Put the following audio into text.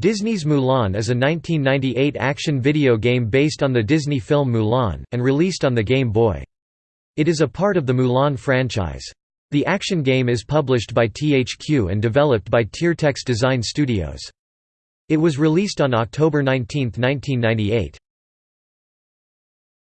Disney's Mulan is a 1998 action video game based on the Disney film Mulan, and released on the Game Boy. It is a part of the Mulan franchise. The action game is published by THQ and developed by Tiertex Design Studios. It was released on October 19, 1998.